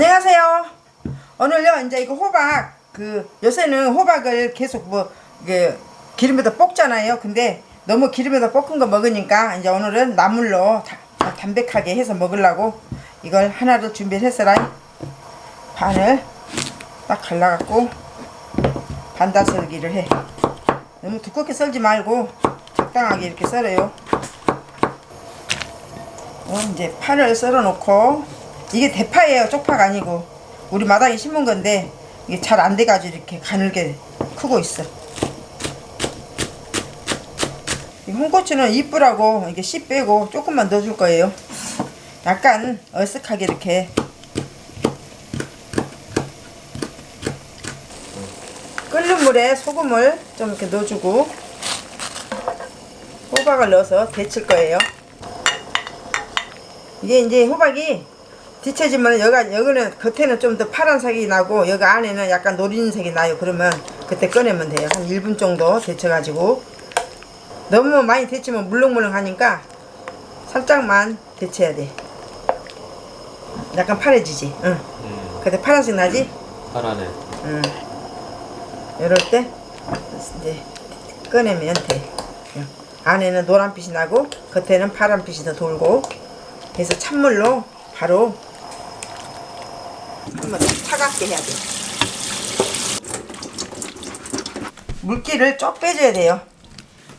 안녕하세요. 오늘요 이제 이거 호박 그 요새는 호박을 계속 뭐 이게 기름에다 볶잖아요. 근데 너무 기름에다 볶은 거 먹으니까 이제 오늘은 나물로 다- 담백하게 해서 먹으려고 이걸 하나를 준비를 했어라. 반을 딱 갈라갖고 반달 썰기를 해. 너무 두껍게 썰지 말고 적당하게 이렇게 썰어요. 어, 이제 파를 썰어 놓고 이게 대파예요. 쪽파가 아니고. 우리 마당에 심은 건데 이게 잘 안 돼가지고 이렇게 가늘게 크고 있어. 이 홍고추는 이쁘라고 이게 씨 빼고 조금만 넣어줄 거예요. 약간 얼쓱하게 이렇게. 끓는 물에 소금을 좀 이렇게 넣어주고 호박을 넣어서 데칠 거예요. 이게 이제 호박이 뒤쳐지면 여기 여기는 겉에는 좀 더 파란색이 나고 여기 안에는 약간 노린색이 나요. 그러면 그때 꺼내면 돼요. 한 1분 정도 데쳐가지고 너무 많이 데치면 물렁물렁하니까 살짝만 데쳐야 돼. 약간 파래지지. 응. 음, 그때 파란색 나지? 파라네. 응. 이럴 때 이제 꺼내면 돼. 응. 안에는 노란빛이 나고 겉에는 파란빛이 더 돌고 그래서 찬물로 바로 한번 차갑게 해야 돼. 물기를 쭉 빼줘야 돼요.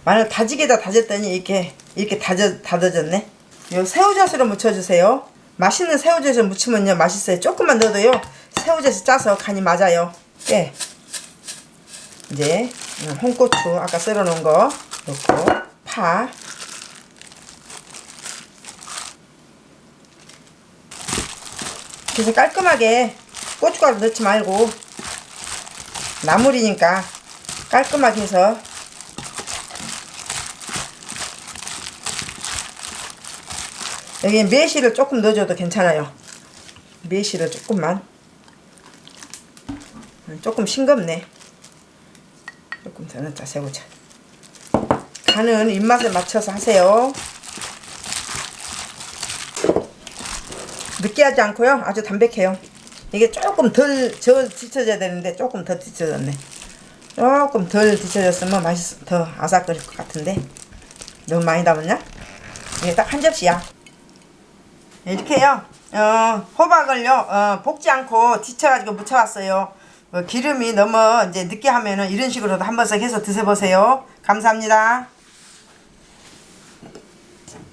마늘 다지게다 다졌더니 이렇게 이렇게 다져 다져졌네. 요 새우젓으로 무쳐주세요. 맛있는 새우젓을 무치면요 맛있어요. 조금만 넣어도요 새우젓이 짜서 간이 맞아요. 예. 이제 음, 홍고추 아까 썰어 놓은 거 넣고 파 그래서 깔끔하게 고춧가루 넣지 말고 나물이니까 깔끔하게 해서 여기 매실을 조금 넣어줘도 괜찮아요. 매실을 조금만. 음, 조금 싱겁네. 조금 더 넣자 새우젓. 간은 입맛에 맞춰서 하세요 느끼하지 않고요. 아주 담백해요. 이게 조금 덜 저 뒤쳐져야 되는데 조금 더 뒤쳐졌네. 조금 덜 뒤쳐졌으면 맛있 더 아삭거릴 것 같은데. 너무 많이 담았냐? 이게 딱 한 접시야. 이렇게요. 어, 호박을요 어, 볶지 않고 뒤쳐가지고 무쳐왔어요. 어, 기름이 너무 이제 느끼하면은 이런 식으로도 한 번씩 해서 드셔보세요. 감사합니다